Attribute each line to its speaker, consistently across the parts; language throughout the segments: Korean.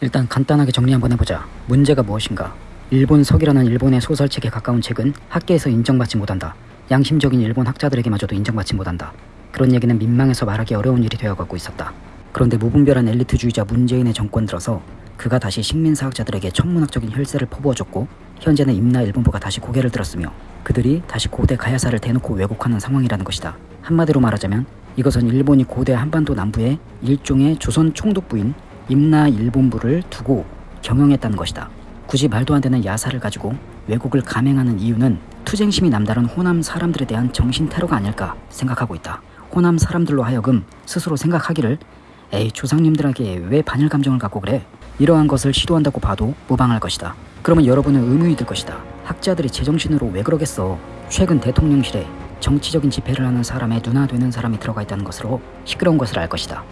Speaker 1: 일단 간단하게 정리 한번 해보자. 문제가 무엇인가? 일본 석이라는 일본의 소설책에 가까운 책은 학계에서 인정받지 못한다. 양심적인 일본 학자들에게마저도 인정받지 못한다. 그런 얘기는 민망해서 말하기 어려운 일이 되어가고 있었다. 그런데 무분별한 엘리트주의자 문재인의 정권 들어서 그가 다시 식민사학자들에게 천문학적인 혈세를 퍼부어줬고 현재는 임나 일본부가 다시 고개를 들었으며 그들이 다시 고대 가야사를 대놓고 왜곡하는 상황이라는 것이다. 한마디로 말하자면 이것은 일본이 고대 한반도 남부에 일종의 조선 총독부인 임나 일본부를 두고 경영했다는 것이다. 굳이 말도 안 되는 야사를 가지고 왜곡을 감행하는 이유는 투쟁심이 남다른 호남 사람들에 대한 정신 테러가 아닐까 생각하고 있다. 호남 사람들로 하여금 스스로 생각하기를 에이 조상님들에게 왜 반일 감정을 갖고 그래? 이러한 것을 시도한다고 봐도 무방할 것이다. 그러면 여러분은 의문이 들 것이다. 학자들이 제정신으로 왜 그러겠어? 최근 대통령실에 정치적인 집회를 하는 사람의 누나 되는 사람이 들어가 있다는 것으로 시끄러운 것을 알 것이다.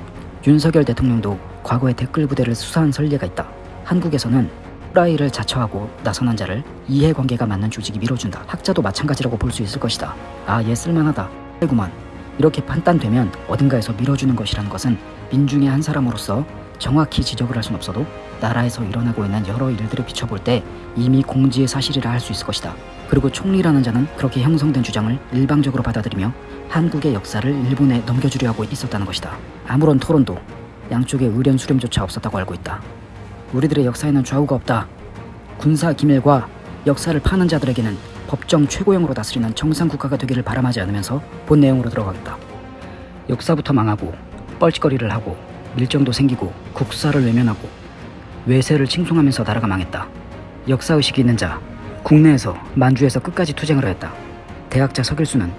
Speaker 1: 윤석열 대통령도 과거에 댓글 부대를 수사한 설례가 있다. 한국에서는 후라이를 자처하고 나선한 자를 이해관계가 맞는 조직이 밀어준다. 학자도 마찬가지라고 볼 수 있을 것이다. 아, 얘 쓸만하다. 아이구만. 이렇게 판단되면 어딘가에서 밀어주는 것이라는 것은 민중의 한 사람으로서 정확히 지적을 할 수는 없어도 나라에서 일어나고 있는 여러 일들을 비춰볼 때 이미 공지의 사실이라 할 수 있을 것이다. 그리고 총리라는 자는 그렇게 형성된 주장을 일방적으로 받아들이며 한국의 역사를 일본에 넘겨주려 하고 있었다는 것이다. 아무런 토론도 양쪽의 의견 수렴조차 없었다고 알고 있다. 우리들의 역사에는 좌우가 없다. 군사 기밀과 역사를 파는 자들에게는 법정 최고형으로 다스리는 정상 국가가 되기를 바람하지 않으면서 본 내용으로 들어가겠다. 역사부터 망하고 뻘짓거리를 하고 밀정도 생기고 국사를 외면하고 외세를 칭송하면서 나라가 망했다. 역사의식이 있는 자, 국내에서 만주에서 끝까지 투쟁을 하였다. 대학자 서길수는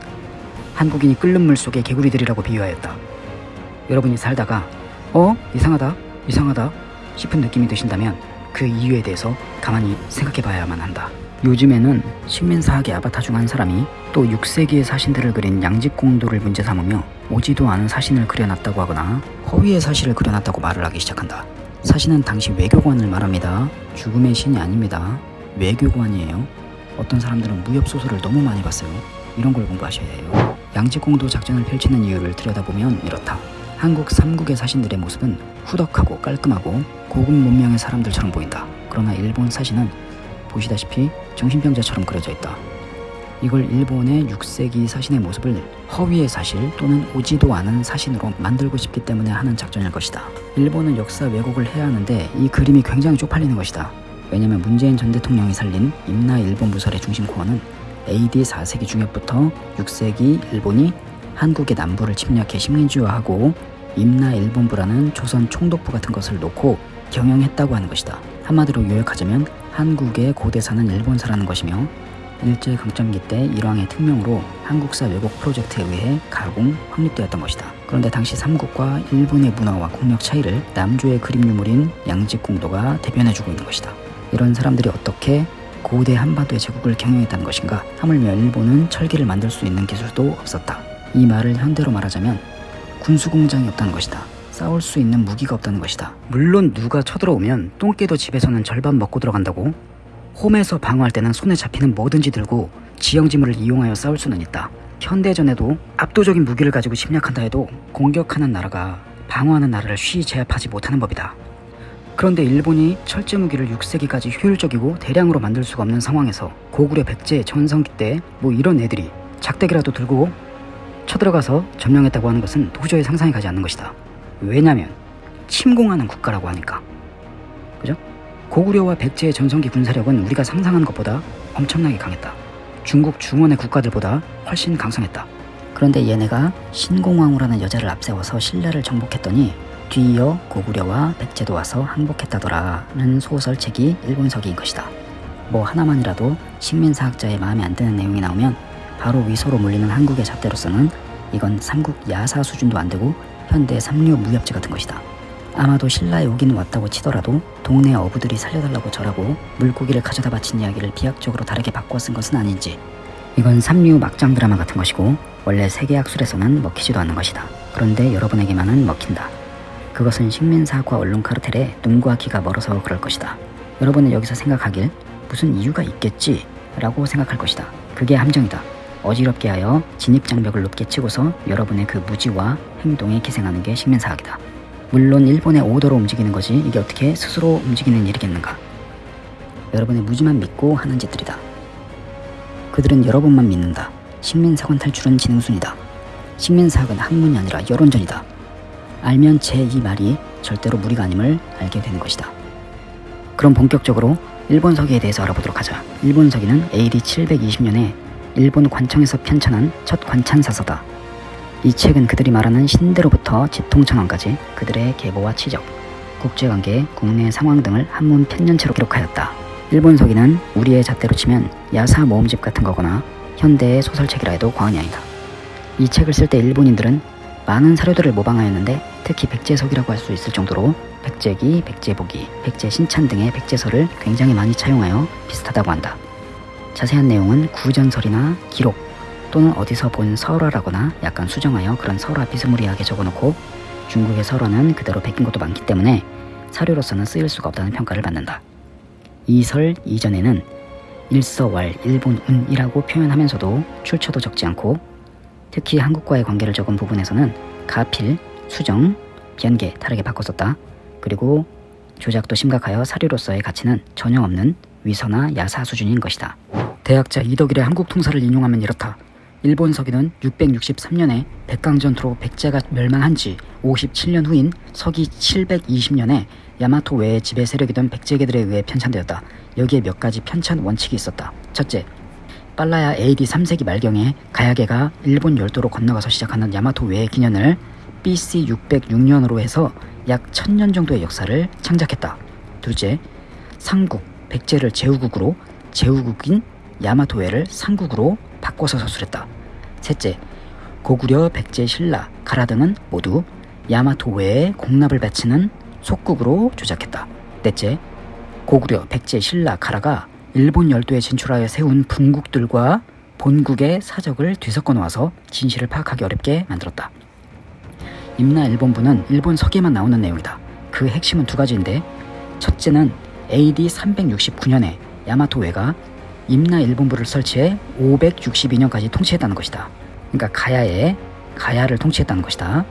Speaker 1: 한국인이 끓는 물 속의 개구리들이라고 비유하였다. 여러분이 살다가 어? 이상하다? 이상하다? 싶은 느낌이 드신다면 그 이유에 대해서 가만히 생각해 봐야만 한다. 요즘에는 식민사학의 아바타 중 한 사람이 또 6세기의 사신들을 그린 양직공도를 문제 삼으며 오지도 않은 사신을 그려놨다고 하거나 허위의 사실을 그려놨다고 말을 하기 시작한다. 사신은 당시 외교관을 말합니다. 죽음의 신이 아닙니다. 외교관이에요. 어떤 사람들은 무협소설을 너무 많이 봤어요. 이런 걸 공부하셔야 해요. 양직공도 작전을 펼치는 이유를 들여다보면 이렇다. 한국 삼국의 사신들의 모습은 후덕하고 깔끔하고 고급 문명의 사람들처럼 보인다. 그러나 일본 사신은 보시다시피 정신병자처럼 그려져 있다. 이걸 일본의 6세기 사신의 모습을 허위의 사실 또는 오지도 않은 사신으로 만들고 싶기 때문에 하는 작전일 것이다. 일본은 역사 왜곡을 해야 하는데 이 그림이 굉장히 쪽팔리는 것이다. 왜냐면 문재인 전 대통령이 살린 임나 일본 부설의 중심 코어는 AD 4세기 중엽부터 6세기 일본이 한국의 남부를 침략해 식민지화하고 임나 일본부라는 조선 총독부 같은 것을 놓고 경영했다고 하는 것이다. 한마디로 요약하자면 한국의 고대사는 일본사라는 것이며 일제 강점기 때 일왕의 특명으로 한국사 왜곡 프로젝트에 의해 가공, 확립되었던 것이다. 그런데 당시 삼국과 일본의 문화와 국력 차이를 남조의 그림 유물인 양직공도가 대변해주고 있는 것이다. 이런 사람들이 어떻게 고대 한반도의 제국을 경영했다는 것인가? 하물며 일본은 철기를 만들 수 있는 기술도 없었다. 이 말을 현대로 말하자면 군수공장이 없다는 것이다. 싸울 수 있는 무기가 없다는 것이다. 물론 누가 쳐들어오면 똥개도 집에서는 절반 먹고 들어간다고 홈에서 방어할 때는 손에 잡히는 뭐든지 들고 지형지물을 이용하여 싸울 수는 있다. 현대전에도 압도적인 무기를 가지고 침략한다 해도 공격하는 나라가 방어하는 나라를 쉬이 제압하지 못하는 법이다. 그런데 일본이 철제 무기를 6세기까지 효율적이고 대량으로 만들 수가 없는 상황에서 고구려 백제 전성기 때 뭐 이런 애들이 작대기라도 들고 쳐들어가서 점령했다고 하는 것은 도저히 상상이 가지 않는 것이다. 왜냐면 침공하는 국가라고 하니까. 그죠? 고구려와 백제의 전성기 군사력은 우리가 상상하는 것보다 엄청나게 강했다. 중국 중원의 국가들보다 훨씬 강성했다. 그런데 얘네가 신공왕후라는 여자를 앞세워서 신라를 정복했더니 뒤이어 고구려와 백제도 와서 항복했다더라는 소설책이 일본석인 것이다. 뭐 하나만이라도 식민사학자의 마음에 안 드는 내용이 나오면 바로 위소로 몰리는 한국의 잣대로서는 이건 삼국 야사 수준도 안 되고 현대 삼류 무협지 같은 것이다. 아마도 신라에 오긴 왔다고 치더라도 동네 어부들이 살려달라고 절하고 물고기를 가져다 바친 이야기를 비약적으로 다르게 바꿔 쓴 것은 아닌지 이건 삼류 막장 드라마 같은 것이고 원래 세계학술에서는 먹히지도 않는 것이다. 그런데 여러분에게만은 먹힌다. 그것은 식민사학과 언론 카르텔에 눈과 귀가 멀어서 그럴 것이다. 여러분은 여기서 생각하길 무슨 이유가 있겠지 라고 생각할 것이다. 그게 함정이다. 어지럽게 하여 진입장벽을 높게 치고서 여러분의 그 무지와 행동에 기생하는 게 식민사학이다. 물론 일본의 오더로 움직이는 거지 이게 어떻게 스스로 움직이는 일이겠는가? 여러분의 무지만 믿고 하는 짓들이다. 그들은 여러분만 믿는다. 식민사관 탈출은 지능순이다. 식민사학은 학문이 아니라 여론전이다. 알면 제 이 말이 절대로 무리가 아님을 알게 되는 것이다. 그럼 본격적으로 일본 서기에 대해서 알아보도록 하자. 일본 서기는 AD 720년에 일본 관청에서 편찬한 첫 관찬사서다. 이 책은 그들이 말하는 신대로부터 지통천왕까지 그들의 계보와 치적, 국제관계, 국내 상황 등을 한문 편년체로 기록하였다. 일본 서기는 우리의 잣대로 치면 야사 모음집 같은 거거나 현대의 소설책이라 해도 과언이 아니다. 이 책을 쓸 때 일본인들은 많은 사료들을 모방하였는데 특히 백제석이라고 할 수 있을 정도로 백제기, 백제보기, 백제신찬 등의 백제설을 굉장히 많이 차용하여 비슷하다고 한다. 자세한 내용은 구전설이나 기록 또는 어디서 본 설화라거나 약간 수정하여 그런 설화 비스무리하게 적어놓고 중국의 설화는 그대로 베낀 것도 많기 때문에 사료로서는 쓰일 수가 없다는 평가를 받는다. 이 설 이전에는 일서왈 일본운이라고 표현하면서도 출처도 적지 않고 특히 한국과의 관계를 적은 부분에서는 가필, 수정, 변개 다르게 바꿨었다. 그리고 조작도 심각하여 사료로서의 가치는 전혀 없는 위서나 야사 수준인 것이다. 대학자 이덕일의 한국 통사를 인용하면 이렇다. 일본 서기는 663년에 백강전투로 백제가 멸망한 지 57년 후인 서기 720년에 야마토 외의 지배 세력이던 백제계들에 의해 편찬되었다. 여기에 몇 가지 편찬 원칙이 있었다. 첫째, 빨라야 AD 3세기 말경에 가야계가 일본 열도로 건너가서 시작하는 야마토 외의 기년을 BC 606년으로 해서 약 1000년 정도의 역사를 창작했다. 둘째, 삼국, 백제를 제후국으로 제후국인 야마토해를 삼국으로 바꿔서 서술했다. 셋째, 고구려, 백제, 신라, 가라 등은 모두 야마토해에 공납을 바치는 속국으로 조작했다. 넷째, 고구려, 백제, 신라, 가라가 일본 열도에 진출하여 세운 분국들과 본국의 사적을 뒤섞어 놓아서 진실을 파악하기 어렵게 만들었다. 임나 일본부는 일본 서기에만 나오는 내용이다. 그 핵심은 두 가지인데 첫째는 AD 369년에 야마토웨가 임나 일본부를 설치해 562년까지 통치했다는 것이다. 그러니까 가야에 가야를 통치했다는 것이다.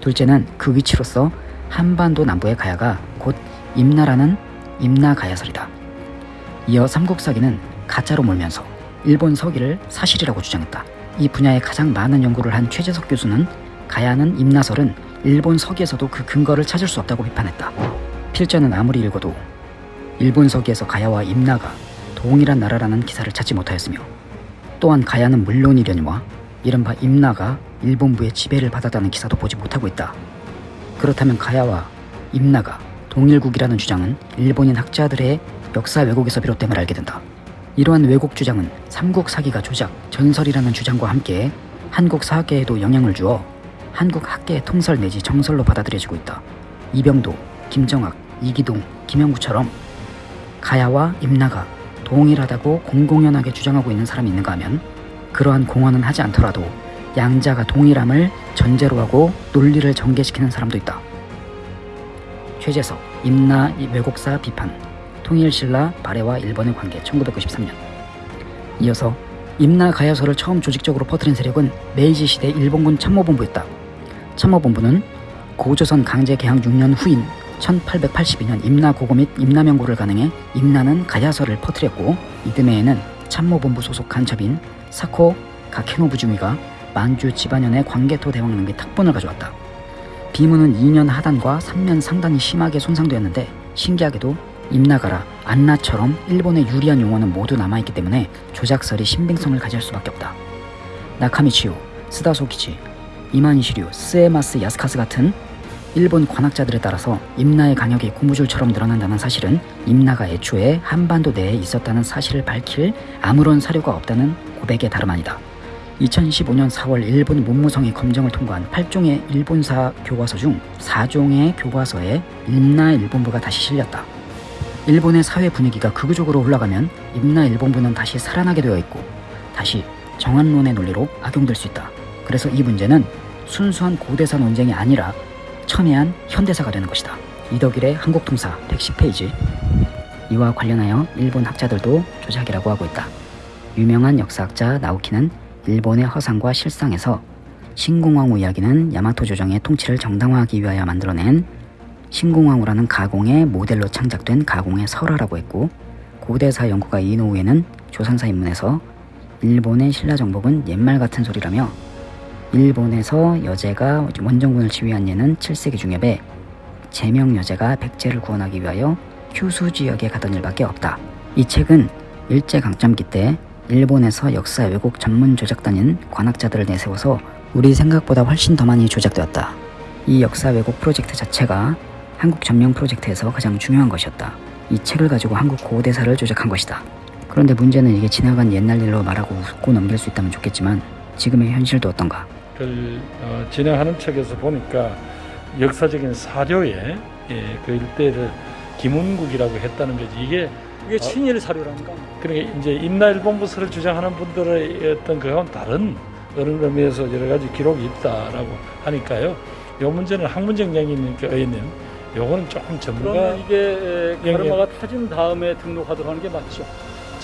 Speaker 1: 둘째는 그 위치로서 한반도 남부의 가야가 곧 임나라는 임나가야설이다. 이어 삼국사기는 가짜로 몰면서 일본 서기를 사실이라고 주장했다. 이 분야에 가장 많은 연구를 한 최재석 교수는 가야는 임나설은 일본 서기에서도 그 근거를 찾을 수 없다고 비판했다. 필자는 아무리 읽어도 일본 서기에서 가야와 임나가 동일한 나라라는 기사를 찾지 못하였으며 또한 가야는 물론이려니와 이른바 임나가 일본부의 지배를 받았다는 기사도 보지 못하고 있다. 그렇다면 가야와 임나가 동일국이라는 주장은 일본인 학자들의 역사 왜곡에서 비롯됨을 알게 된다. 이러한 왜곡 주장은 삼국 사기가 조작, 전설이라는 주장과 함께 한국 사학계에도 영향을 주어 한국 학계의 통설 내지 정설로 받아들여지고 있다. 이병도, 김정학, 이기동, 김영구처럼 가야와 임나가 동일하다고 공공연하게 주장하고 있는 사람이 있는가 하면 그러한 공언은 하지 않더라도 양자가 동일함을 전제로 하고 논리를 전개시키는 사람도 있다. 최재석, 임나 왜곡사 비판, 통일신라 발해와 일본의 관계 1993년 이어서 임나 가야서를 처음 조직적으로 퍼뜨린 세력은 메이지 시대 일본군 참모본부였다. 참모본부는 고조선 강제 개항 6년 후인 1882년 임나 고고 및 임나명고를 가능해 임나는 가야서를 퍼뜨렸고 이듬해에는 참모본부 소속 간첩인 사코 가케노부 중위가 만주 집안연의 광개토 대왕 및 탁본을 가져왔다. 비문은 2년 하단과 3년 상단이 심하게 손상되었는데 신기하게도 임나가라, 안나처럼 일본의 유리한 용어는 모두 남아있기 때문에 조작설이 신빙성을 가질 수밖에 없다. 나카미치요, 스다소키치, 이마니시류, 스에마스 야스카스 같은 일본 관학자들에 따라서 임나의 강역이 고무줄처럼 늘어난다는 사실은 임나가 애초에 한반도 내에 있었다는 사실을 밝힐 아무런 사료가 없다는 고백에 다름 아니다. 2015년 4월 일본 문무성이 검정을 통과한 8종의 일본사 교과서 중 4종의 교과서에 임나 일본부가 다시 실렸다. 일본의 사회 분위기가 극우적으로 흘러가면 임나 일본부는 다시 살아나게 되어 있고 다시 정한론의 논리로 악용될 수 있다. 그래서 이 문제는 순수한 고대사 논쟁이 아니라 첨예한 현대사가 되는 것이다. 이덕일의 한국통사 110페이지 이와 관련하여 일본 학자들도 조작이라고 하고 있다. 유명한 역사학자 나우키는 일본의 허상과 실상에서 신공왕후 이야기는 야마토 조정의 통치를 정당화하기 위하여 만들어낸 신공왕후라는 가공의 모델로 창작된 가공의 설화라고 했고 고대사 연구가 이노우에는 조선사 인문에서 일본의 신라 정복은 옛말 같은 소리라며 일본에서 여제가 원정군을 지휘한 예는 7세기 중엽에 제명 여제가 백제를 구원하기 위하여 휴수 지역에 가던 일밖에 없다. 이 책은 일제강점기 때 일본에서 역사 왜곡 전문 조작단인 관학자들을 내세워서 우리 생각보다 훨씬 더 많이 조작되었다. 이 역사 왜곡 프로젝트 자체가 한국 점령 프로젝트에서 가장 중요한 것이었다. 이 책을 가지고 한국 고대사를 조작한 것이다. 그런데 문제는 이게 지나간 옛날 일로 말하고 웃고 넘길 수 있다면 좋겠지만 지금의 현실도 어떤가?
Speaker 2: 그 어, 진행하는 책에서 보니까 역사적인 사료에 예, 그 일대를 김운국이라고 했다는 거지 이게
Speaker 3: 이게 친일 사료란가?
Speaker 2: 그러니까 이제 임나일본부서를 주장하는 분들의 어떤 그건 다른 어느 의미에서 여러 가지 기록이 있다라고 하니까요. 요 문제는 의원님, 요거는 조금 전문가
Speaker 3: 그러면 이게
Speaker 2: 예,
Speaker 3: 가르마가 타진 다음에 등록하도록 하는 게 맞죠?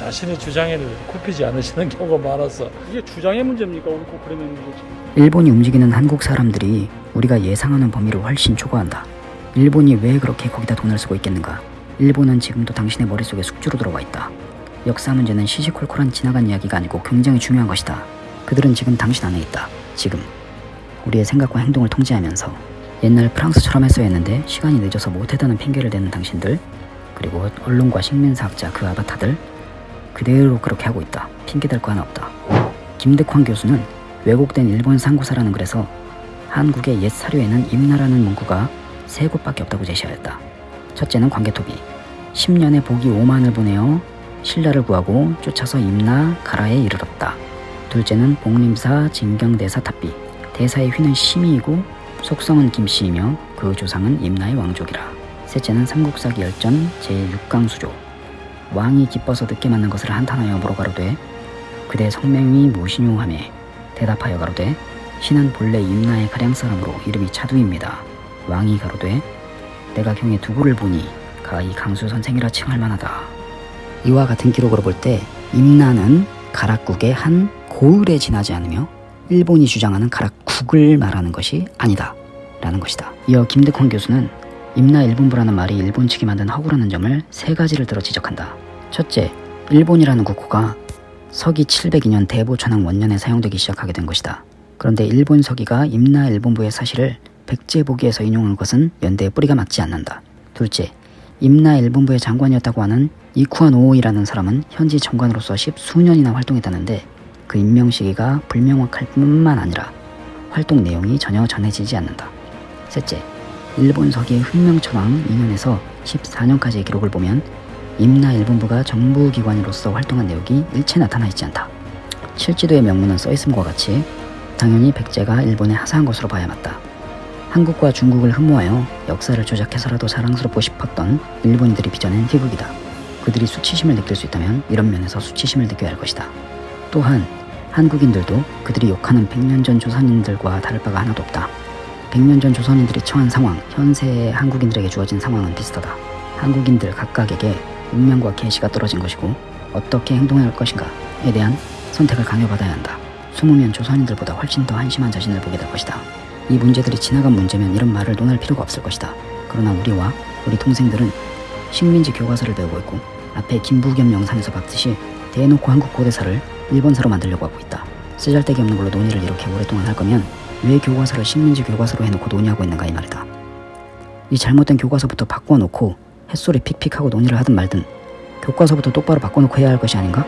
Speaker 2: 자신의 주장을 굽히지 않으시는 경우가 많아서
Speaker 3: 이게 주장의 문제입니까? 옳고 그름의 문제지?
Speaker 1: 일본이 움직이는 한국 사람들이 우리가 예상하는 범위를 훨씬 초과한다. 일본이 왜 그렇게 거기다 돈을 쓰고 있겠는가? 일본은 지금도 당신의 머릿속에 숙주로 들어와 있다. 역사 문제는 시시콜콜한 지나간 이야기가 아니고 굉장히 중요한 것이다. 그들은 지금 당신 안에 있다. 지금. 우리의 생각과 행동을 통제하면서 옛날 프랑스처럼 했어야 했는데 시간이 늦어서 못했다는 핑계를 대는 당신들 그리고 언론과 식민사학자 그 아바타들 그대로 그렇게 하고 있다. 핑계댈 거 하나 없다. 김득환 교수는 왜곡된 일본 상고사라는 글에서 한국의 옛 사료에는 임나라는 문구가 세 곳밖에 없다고 제시하였다. 첫째는 광개토비. 10년의 복이 5만을 보내어 신라를 구하고 쫓아서 임나 가라에 이르렀다. 둘째는 복림사 진경대사 탑비. 대사의 휘는 심이이고 속성은 김씨이며 그 조상은 임나의 왕족이라. 셋째는 삼국사기 열전 제6강 수조. 왕이 기뻐서 늦게 맞는 것을 한탄하여 물어가로되 그대 성명이 무엇이뇨 하매 대답하여 가로되 신은 본래 임나의 가량 사람으로 이름이 차두입니다. 왕이 가로되 내가 경에 두고를 보니 가이 강수 선생이라 칭할 만하다. 이와 같은 기록으로 볼 때 임나는 가락국의 한 고을에 지나지 않으며 일본이 주장하는 가락국을 말하는 것이 아니다. 라는 것이다. 이어 김득헌 교수는 임나 일본부라는 말이 일본 측이 만든 허구라는 점을 세 가지를 들어 지적한다. 첫째, 일본이라는 국호가 서기 702년 대보천왕 원년에 사용되기 시작하게 된 것이다. 그런데 일본 서기가 임나 일본부의 사실을 백제보기에서 인용한 것은 연대의 뿌리가 맞지 않는다. 둘째, 임나 일본부의 장관이었다고 하는 이쿠안 오오이라는 사람은 현지 정관으로서 십수년이나 활동했다는데 그 임명 시기가 불명확할 뿐만 아니라 활동 내용이 전혀 전해지지 않는다. 셋째, 일본 서기의 흑명천왕 2년에서 14년까지의 기록을 보면 임나 일본부가 정부기관으로서 활동한 내역이 일체 나타나 있지 않다. 실지도의 명문은 써있음과 같이 당연히 백제가 일본에 하사한 것으로 봐야 맞다. 한국과 중국을 흠모하여 역사를 조작해서라도 자랑스럽고 싶었던 일본인들이 빚어낸 희극이다. 그들이 수치심을 느낄 수 있다면 이런 면에서 수치심을 느껴야 할 것이다. 또한 한국인들도 그들이 욕하는 100년 전 조선인들과 다를 바가 하나도 없다. 100년 전 조선인들이 처한 상황, 현세의 한국인들에게 주어진 상황은 비슷하다. 한국인들 각각에게 운명과 계시가 떨어진 것이고 어떻게 행동해야 할 것인가에 대한 선택을 강요받아야 한다. 숨으면 조선인들보다 훨씬 더 한심한 자신을 보게 될 것이다. 이 문제들이 지나간 문제면 이런 말을 논할 필요가 없을 것이다. 그러나 우리와 우리 동생들은 식민지 교과서를 배우고 있고 앞에 김부겸 영상에서 봤듯이 대놓고 한국 고대사를 일본사로 만들려고 하고 있다. 쓰잘데기 없는 걸로 논의를 이렇게 오랫동안 할 거면 왜 교과서를 식민지 교과서로 해놓고 논의하고 있는가 이 말이다. 이 잘못된 교과서부터 바꿔놓고 햇소리 픽픽하고 논의를 하든 말든 교과서부터 똑바로 바꿔놓고 해야 할 것이 아닌가?